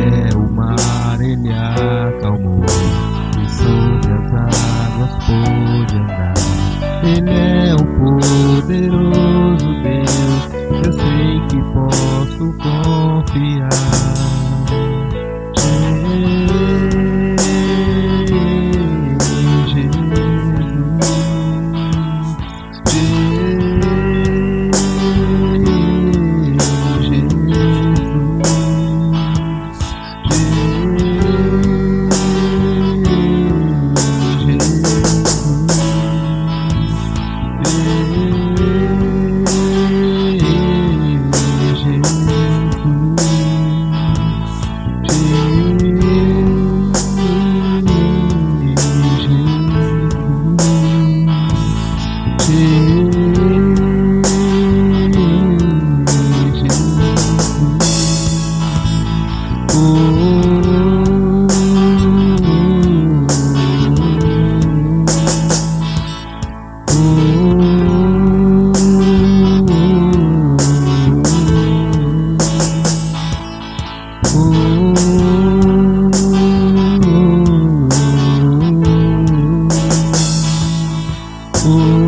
É o mar ele acalmou E sobre as águas pôde andar. Ele é um poderoso Oh.